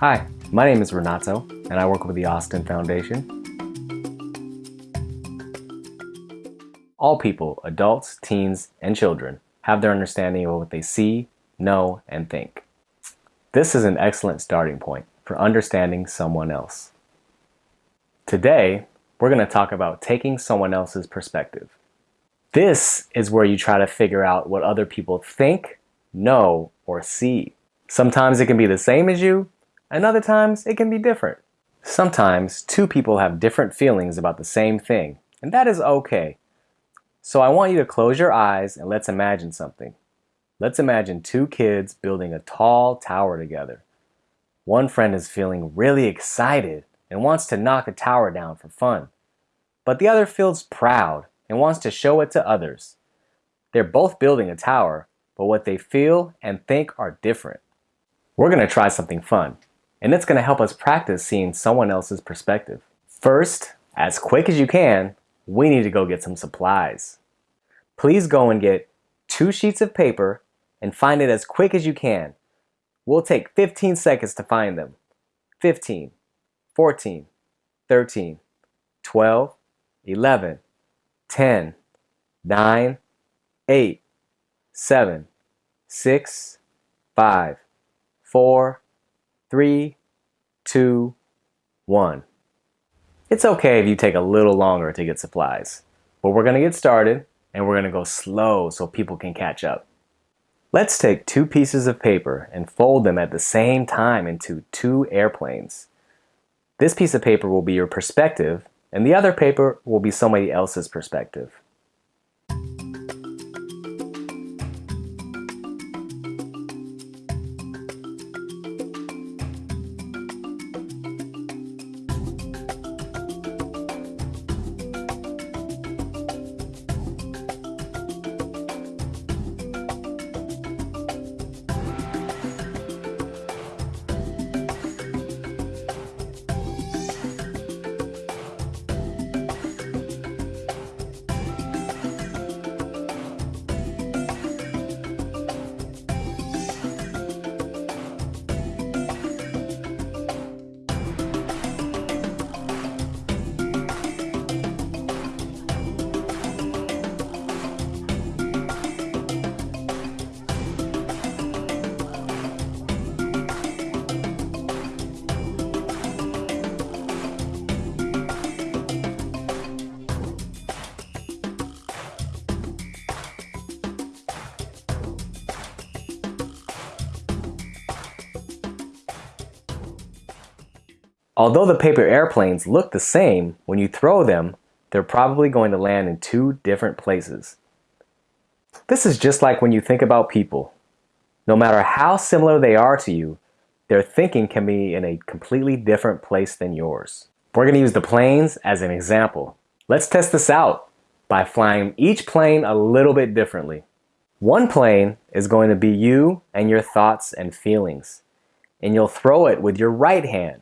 Hi, my name is Renato, and I work with the Austin Foundation. All people, adults, teens, and children, have their understanding of what they see, know, and think. This is an excellent starting point for understanding someone else. Today, we're going to talk about taking someone else's perspective. This is where you try to figure out what other people think, know, or see. Sometimes it can be the same as you, and other times it can be different. Sometimes two people have different feelings about the same thing, and that is okay. So I want you to close your eyes and let's imagine something. Let's imagine two kids building a tall tower together. One friend is feeling really excited and wants to knock the tower down for fun. But the other feels proud and wants to show it to others. They're both building a tower, but what they feel and think are different. We're going to try something fun and it's going to help us practice seeing someone else's perspective. First, as quick as you can, we need to go get some supplies. Please go and get two sheets of paper and find it as quick as you can. We'll take 15 seconds to find them. 15, 14, 13, 12, 11, 10, 9, 8, 7, 6, 5, 4, three, two, one. It's okay if you take a little longer to get supplies, but we're gonna get started and we're gonna go slow so people can catch up. Let's take two pieces of paper and fold them at the same time into two airplanes. This piece of paper will be your perspective and the other paper will be somebody else's perspective. Although the paper airplanes look the same, when you throw them, they're probably going to land in two different places. This is just like when you think about people. No matter how similar they are to you, their thinking can be in a completely different place than yours. We're going to use the planes as an example. Let's test this out by flying each plane a little bit differently. One plane is going to be you and your thoughts and feelings, and you'll throw it with your right hand.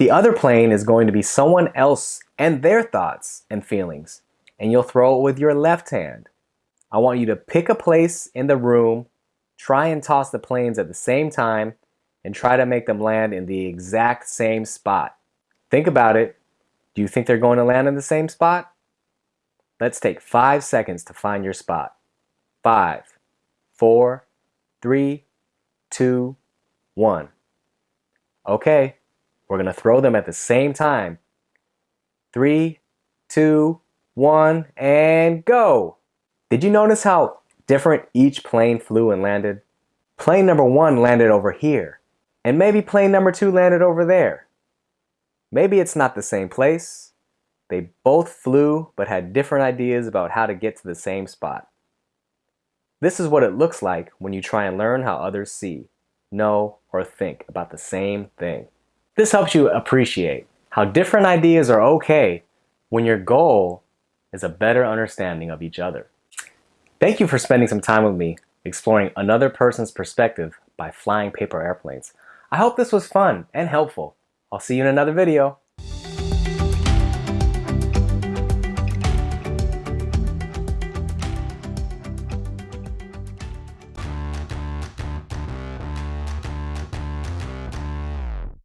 The other plane is going to be someone else and their thoughts and feelings, and you'll throw it with your left hand. I want you to pick a place in the room, try and toss the planes at the same time, and try to make them land in the exact same spot. Think about it. Do you think they're going to land in the same spot? Let's take five seconds to find your spot. Five, four, three, two, one. Okay, we're going to throw them at the same time. Three, two, one, and go. Did you notice how different each plane flew and landed? Plane number one landed over here, and maybe plane number two landed over there. Maybe it's not the same place. They both flew but had different ideas about how to get to the same spot. This is what it looks like when you try and learn how others see, know, or think about the same thing. This helps you appreciate how different ideas are okay when your goal is a better understanding of each other. Thank you for spending some time with me exploring another person's perspective by flying paper airplanes. I hope this was fun and helpful. I'll see you in another video.